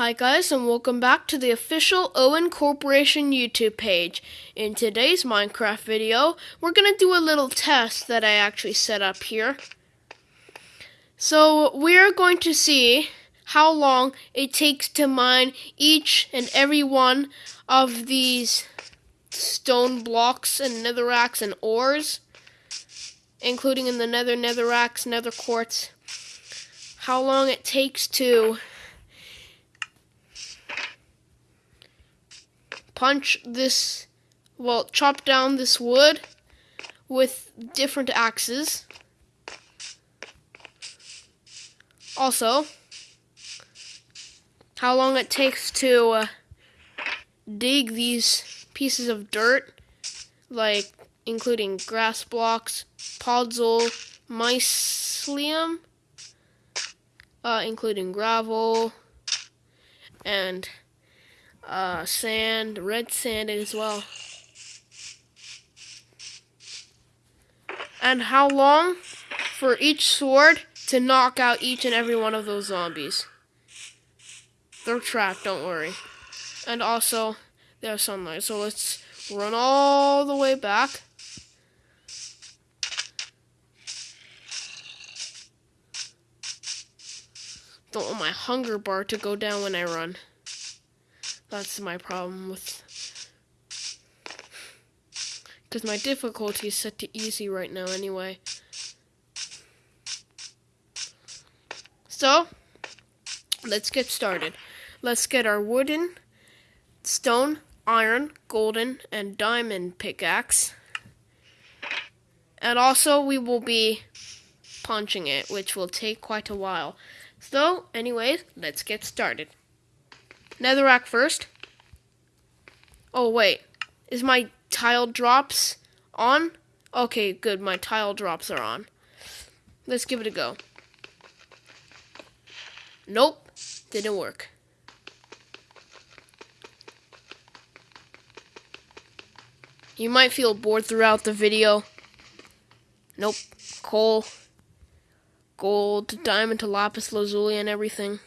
Hi guys and welcome back to the official Owen Corporation YouTube page. In today's Minecraft video, we're going to do a little test that I actually set up here. So we're going to see how long it takes to mine each and every one of these stone blocks and netherracks and ores, including in the nether netherracks, nether quartz. How long it takes to punch this, well, chop down this wood with different axes. Also, how long it takes to uh, dig these pieces of dirt, like including grass blocks, podzol, mycelium, uh, including gravel, and uh, sand, red sand as well. And how long for each sword to knock out each and every one of those zombies. They're trapped, don't worry. And also, there's sunlight. So let's run all the way back. Don't want my hunger bar to go down when I run. That's my problem with... Because my difficulty is set to easy right now anyway. So, let's get started. Let's get our wooden, stone, iron, golden, and diamond pickaxe. And also, we will be punching it, which will take quite a while. So, anyways, let's get started. Netherrack first. Oh, wait. Is my tile drops on? Okay, good. My tile drops are on. Let's give it a go. Nope. Didn't work. You might feel bored throughout the video. Nope. Coal. Gold, diamond to lapis lazuli and everything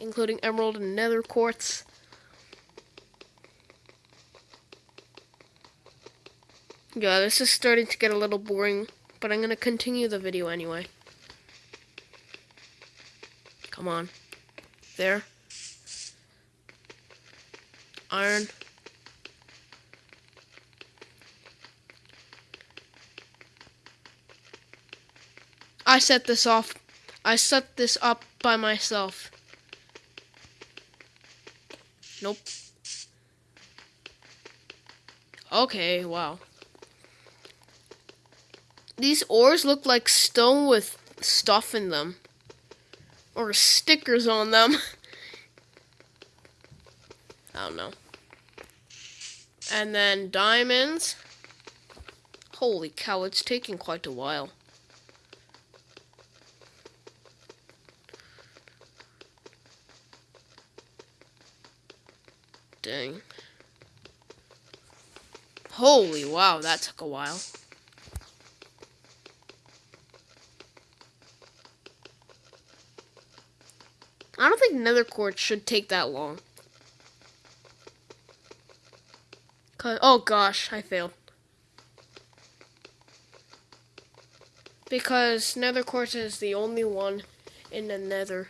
including emerald and nether quartz. Yeah, this is starting to get a little boring, but I'm going to continue the video anyway. Come on. There. Iron. I set this off. I set this up by myself. Nope. Okay, wow. These ores look like stone with stuff in them. Or stickers on them. I don't know. And then diamonds. Holy cow, it's taking quite a while. Holy wow, that took a while. I don't think nether quartz should take that long. oh gosh, I failed. Because nether quartz is the only one in the nether.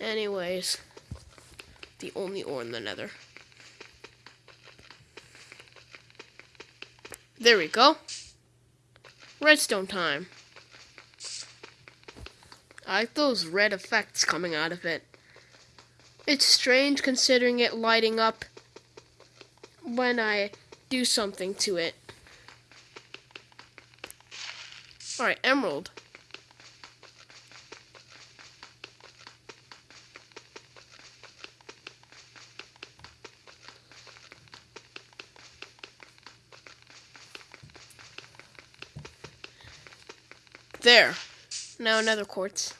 Anyways the only ore in the nether. There we go. Redstone time. I like those red effects coming out of it. It's strange considering it lighting up when I do something to it. Alright, emerald. There. Now nether quartz.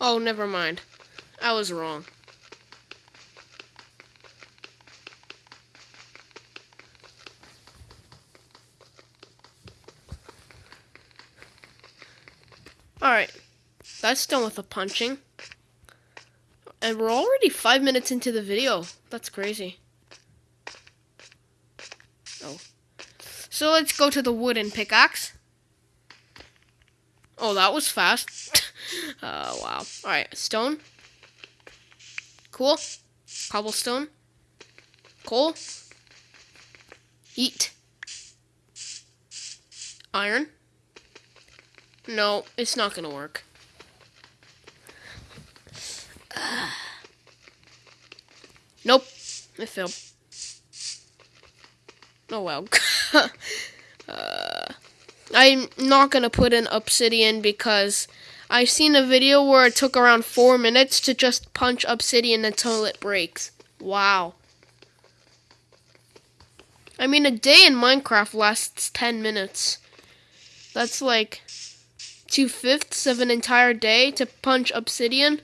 Oh, never mind. I was wrong. Alright. That's done with the punching. And we're already five minutes into the video. That's crazy. Oh. So let's go to the wooden pickaxe. Oh, that was fast. uh, wow. Alright, stone. Cool. Cobblestone. Coal. Eat. Iron. No, it's not gonna work. Nope. It failed. Oh well. uh, I'm not gonna put in obsidian because I've seen a video where it took around four minutes to just punch obsidian until it breaks. Wow. I mean, a day in Minecraft lasts 10 minutes. That's like two fifths of an entire day to punch obsidian.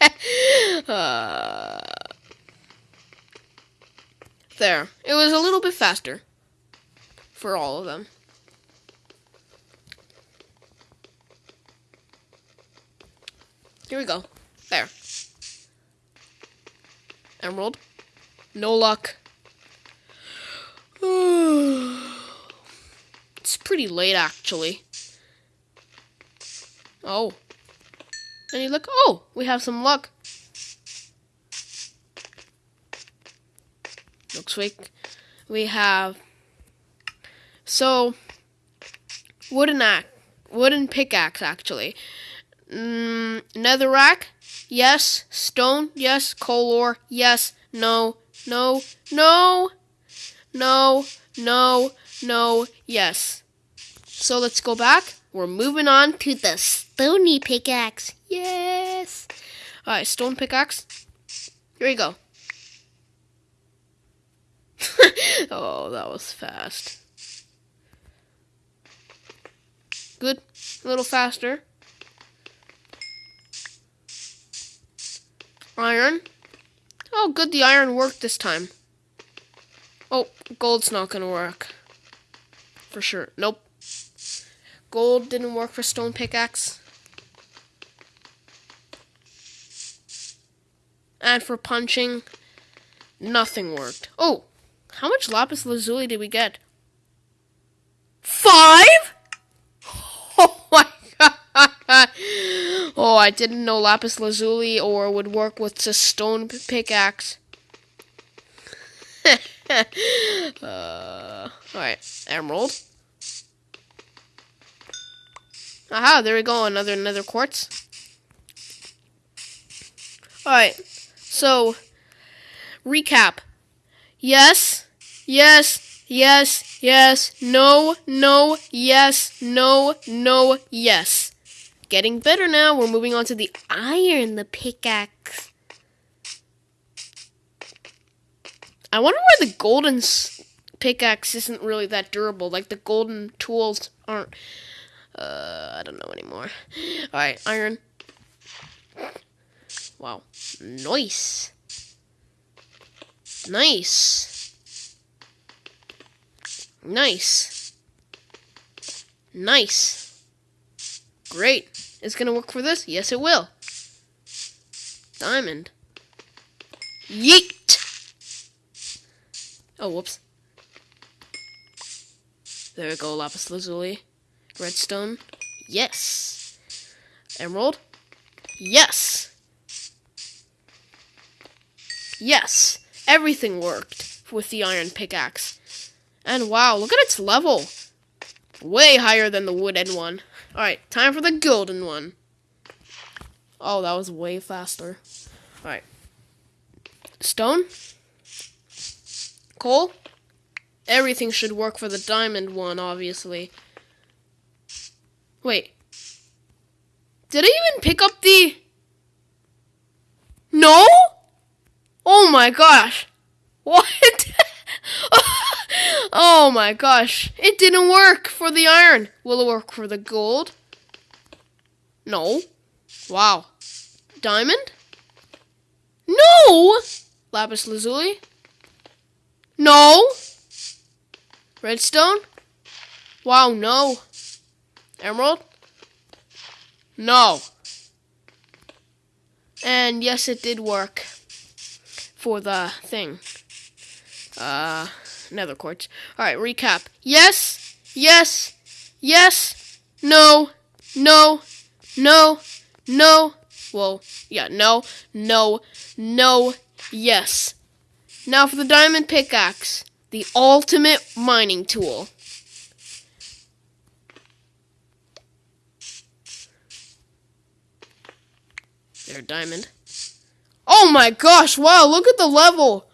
uh, there. It was a little bit faster for all of them. Here we go. There. Emerald. No luck. it's pretty late, actually. Oh. And you look, oh, we have some luck. Looks like we have. So, wooden axe, wooden pickaxe, actually. Mm, netherrack, yes. Stone, yes. Coal ore, yes. No, no, no, no, no, no, yes. So let's go back. We're moving on to the stony pickaxe. Yes. All right, stone pickaxe. Here we go. oh, that was fast. Good. A little faster. Iron. Oh, good, the iron worked this time. Oh, gold's not gonna work. For sure. Nope. Gold didn't work for stone pickaxe. And for punching, nothing worked. Oh, how much lapis lazuli did we get? Five? Oh my god. Oh, I didn't know lapis lazuli or would work with a stone pickaxe. uh, Alright, emerald. Aha, there we go, another nether quartz. Alright, so recap. Yes, yes, yes, yes, no, no, yes, no, no, yes. Getting better now. We're moving on to the iron, the pickaxe. I wonder why the golden pickaxe isn't really that durable. Like the golden tools aren't. Uh, I don't know anymore. Alright, iron. Wow. Nice. Nice. Nice. Nice. Great. It's gonna work for this? Yes, it will. Diamond. Yeet! Oh, whoops. There we go, lapis lazuli. Redstone. Yes. Emerald. Yes. Yes. Everything worked with the iron pickaxe. And wow, look at its level. Way higher than the wooden one. Alright, time for the golden one. Oh, that was way faster. Alright. Stone. Coal. Everything should work for the diamond one, obviously. Wait. Did I even pick up the... No? Oh my gosh. What? Oh my gosh. It didn't work for the iron. Will it work for the gold? No. Wow. Diamond? No! Lapis lazuli? No! Redstone? Wow, no. Emerald? No. And yes, it did work for the thing. Uh, nether quartz. Alright, recap. Yes, yes, yes, no, no, no, no. Well, yeah, no, no, no, yes. Now for the diamond pickaxe, the ultimate mining tool. There, diamond. Oh my gosh, wow, look at the level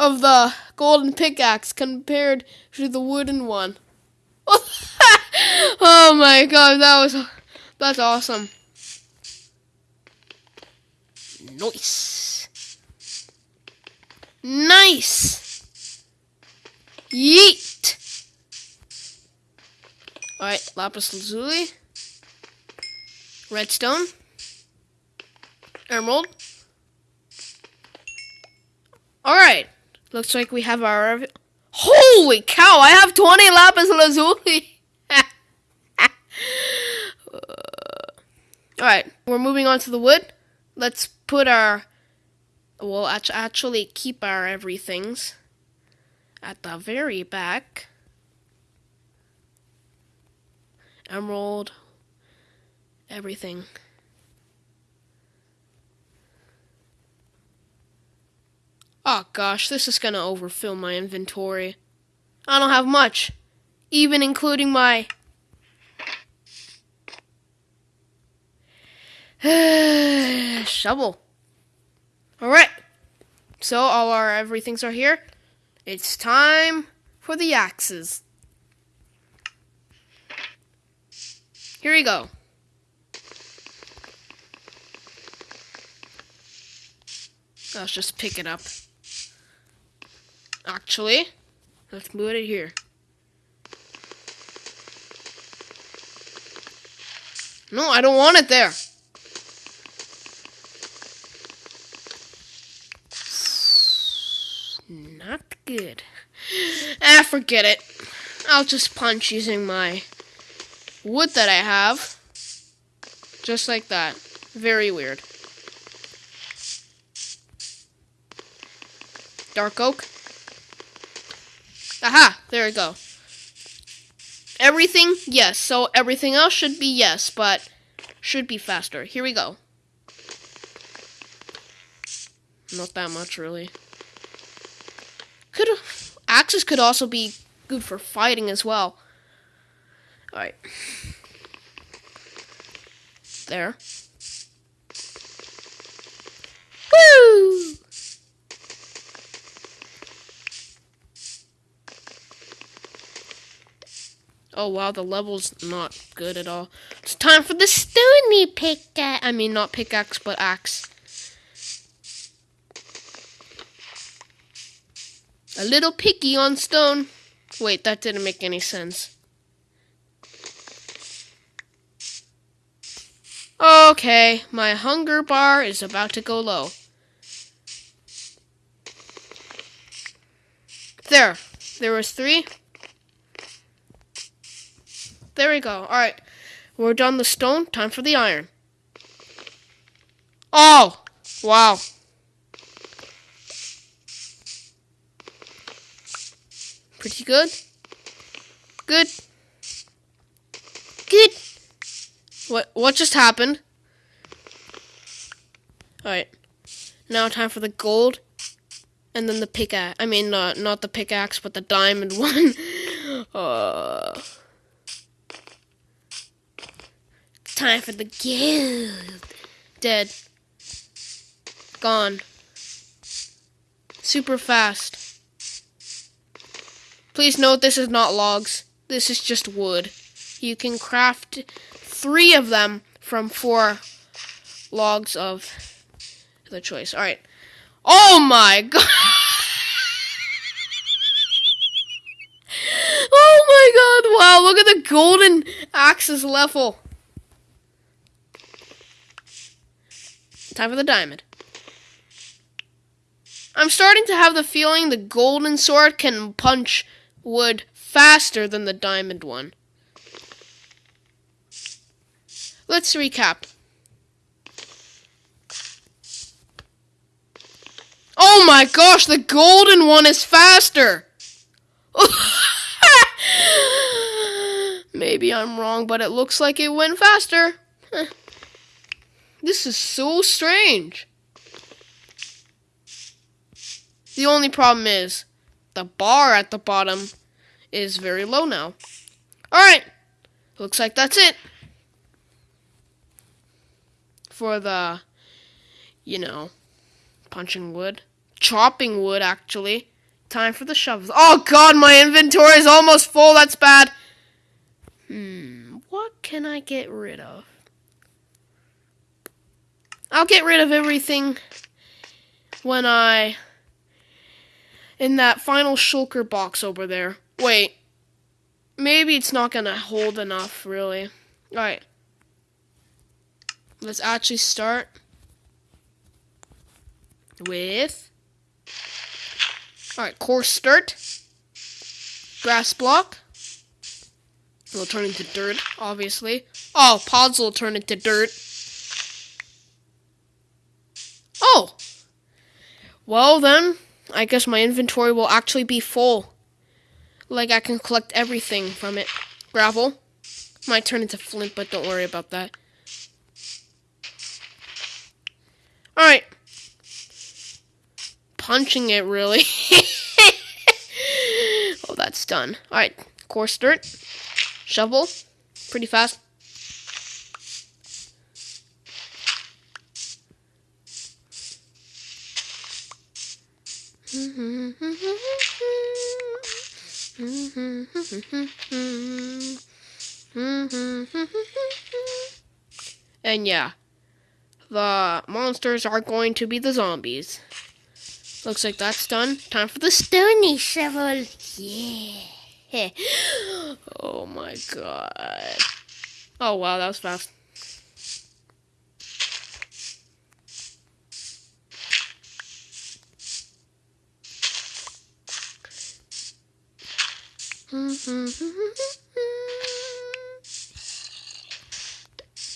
of the golden pickaxe compared to the wooden one. oh my god, that was that's awesome. Nice. Nice. Yeet. Alright, lapis lazuli. Redstone. Emerald. Alright. Looks like we have our... Holy cow! I have 20 lapis lazuli! Alright, we're moving on to the wood. Let's put our... We'll actually keep our everythings at the very back. Emerald. Everything. Oh gosh, this is gonna overfill my inventory. I don't have much, even including my shovel. Alright, so all our everythings are here. It's time for the axes. Here we go. Let's just pick it up. Actually, let's move it here. No, I don't want it there. Not good. Ah, forget it. I'll just punch using my wood that I have. Just like that. Very weird. Dark oak. Aha, there we go. Everything, yes. So everything else should be yes, but should be faster. Here we go. Not that much, really. Could axes could also be good for fighting as well. All right. There. Oh wow, the level's not good at all. It's time for the stony pickaxe. I mean, not pickaxe, but axe. A little picky on stone. Wait, that didn't make any sense. Okay, my hunger bar is about to go low. There. There was three. There we go. Alright. We're done the stone. Time for the iron. Oh! Wow. Pretty good. Good. Good. What what just happened? Alright. Now time for the gold. And then the pickaxe. I mean, uh, not the pickaxe, but the diamond one. uh... time for the guild. Dead. Gone. Super fast. Please note this is not logs. This is just wood. You can craft three of them from four logs of the choice. Alright. Oh my god! oh my god, wow, look at the golden axes level. time for the diamond. I'm starting to have the feeling the golden sword can punch wood faster than the diamond one. Let's recap. Oh my gosh, the golden one is faster! Maybe I'm wrong, but it looks like it went faster. This is so strange. The only problem is the bar at the bottom is very low now. Alright, looks like that's it. For the, you know, punching wood. Chopping wood, actually. Time for the shovels. Oh god, my inventory is almost full. That's bad. Hmm, what can I get rid of? I'll get rid of everything when I in that final shulker box over there. Wait. Maybe it's not gonna hold enough, really. Alright. Let's actually start with Alright, coarse dirt. Grass block. It'll turn into dirt, obviously. Oh, pods will turn into dirt. Oh! Well then, I guess my inventory will actually be full. Like I can collect everything from it. Gravel. Might turn into flint, but don't worry about that. Alright. Punching it, really. oh, that's done. Alright, coarse dirt. Shovel. Pretty fast. and yeah, the monsters are going to be the zombies. Looks like that's done. Time for the stony shovel. Yeah. oh my god. Oh wow, that was fast.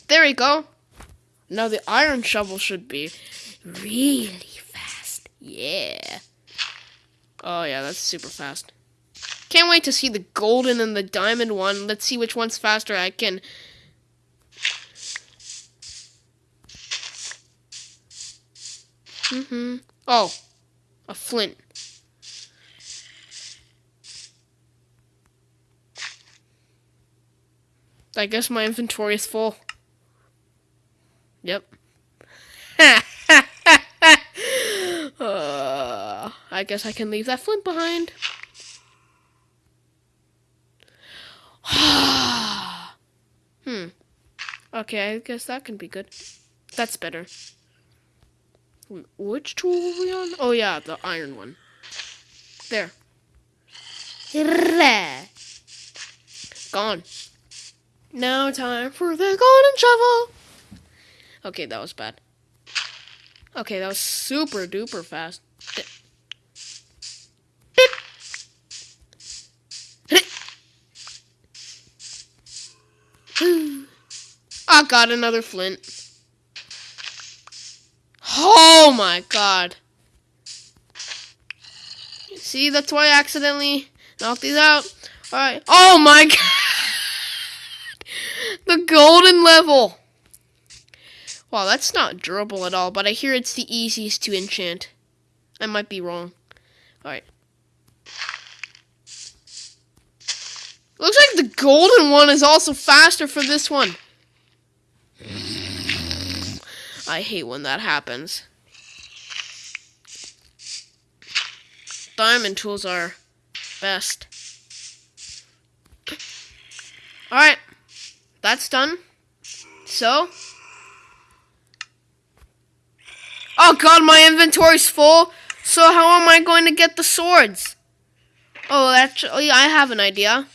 There we go. Now the iron shovel should be really fast. Yeah. Oh yeah, that's super fast. Can't wait to see the golden and the diamond one. Let's see which one's faster. I can... Mm-hmm. Oh, a flint. I guess my inventory is full. Yep. uh, I guess I can leave that flint behind. hmm. Okay, I guess that can be good. That's better. Which tool are we on? Oh yeah, the iron one. There. Gone. Now time for the golden shovel. Okay, that was bad. Okay, that was super duper fast. I got another flint. Oh my god. See, that's why I accidentally knocked these out. Alright. Oh my god. Golden level! Wow, that's not durable at all, but I hear it's the easiest to enchant. I might be wrong. Alright. Looks like the golden one is also faster for this one. I hate when that happens. Diamond tools are best. Alright that's done. So. Oh god, my inventory's full. So how am I going to get the swords? Oh, actually, I have an idea.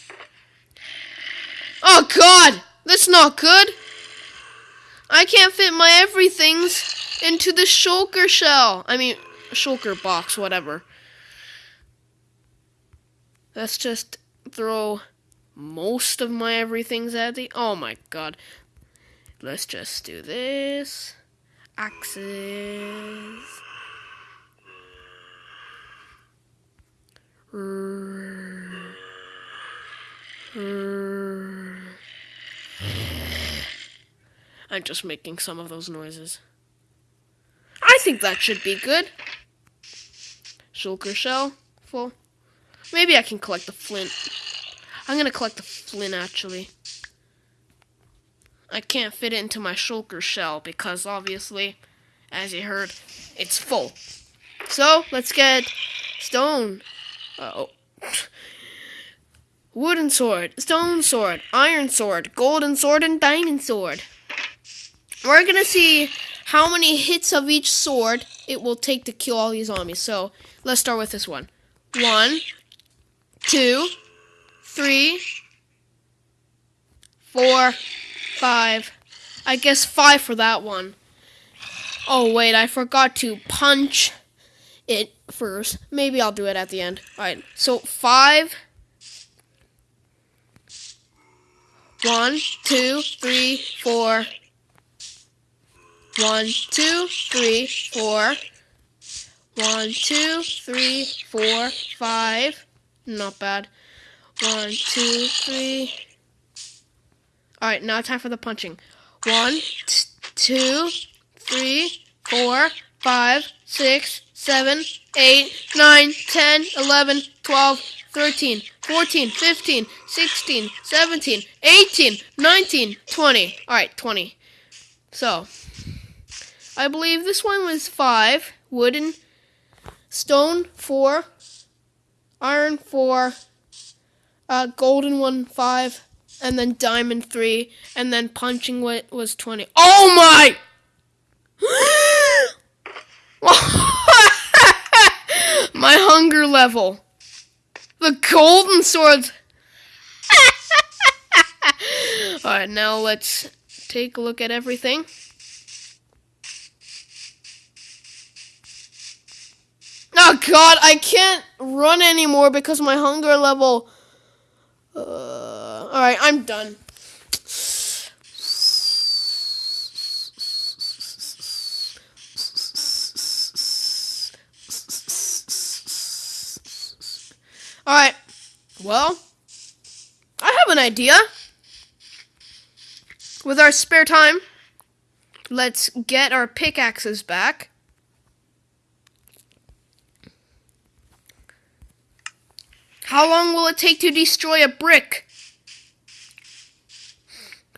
Oh god, that's not good. I can't fit my everythings into the shulker shell. I mean, shulker box, whatever. Let's just throw most of my everything's at the. Oh my god. Let's just do this. Axes. I'm just making some of those noises. I think that should be good. Shulker shell full. Maybe I can collect the flint. I'm gonna collect the flint actually. I can't fit it into my shulker shell because obviously, as you heard, it's full. So let's get stone. Uh oh. Wooden sword, stone sword, iron sword, golden sword, and diamond sword. We're gonna see how many hits of each sword it will take to kill all these zombies. So let's start with this one. One, two, three, four, five. I guess five for that one. Oh wait, I forgot to punch it first. Maybe I'll do it at the end. Alright, so five. One, two, three, four. One, two, three, four. One, two, three, four, five. Not bad. One, two, three. Alright, now time for the punching. One, two, three, four, five, six, seven, eight, nine, ten, eleven, twelve, thirteen, fourteen, fifteen, sixteen, seventeen, eighteen, nineteen, twenty. Alright, 20. So, I believe this one was 5. Wooden, stone, 4. Iron, 4. Uh, golden one, 5. And then diamond, 3. And then punching was 20. Oh my! My hunger level. The golden swords. Alright, now let's take a look at everything. Oh god, I can't run anymore because my hunger level. Alright, I'm done. Alright. Well, I have an idea. With our spare time, let's get our pickaxes back. How long will it take to destroy a brick?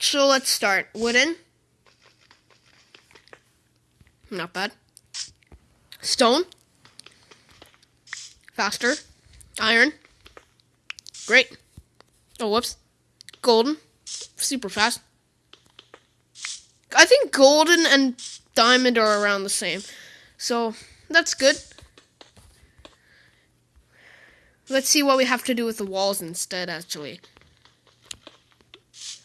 So let's start. Wooden. Not bad. Stone. Faster. Iron. Great. Oh, whoops. Golden. Super fast. I think golden and diamond are around the same. So, that's good. Let's see what we have to do with the walls instead, actually.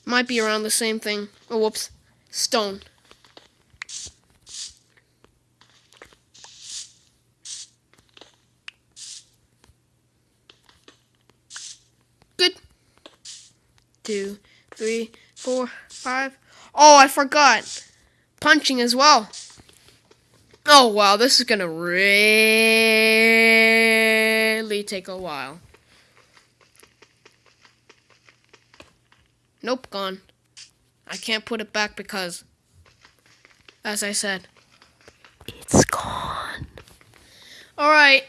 Might be around the same thing. Oh, whoops. Stone. Good. two, three, four, five. Oh, I forgot. Punching as well. Oh, wow, this is gonna really take a while. Nope, gone. I can't put it back because, as I said, it's gone. Alright.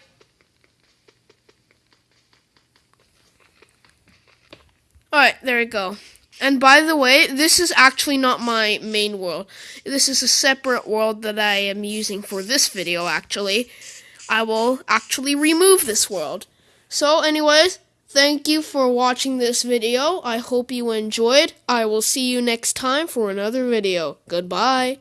Alright, there we go. And by the way, this is actually not my main world. This is a separate world that I am using for this video, actually. I will actually remove this world. So, anyways, thank you for watching this video. I hope you enjoyed. I will see you next time for another video. Goodbye.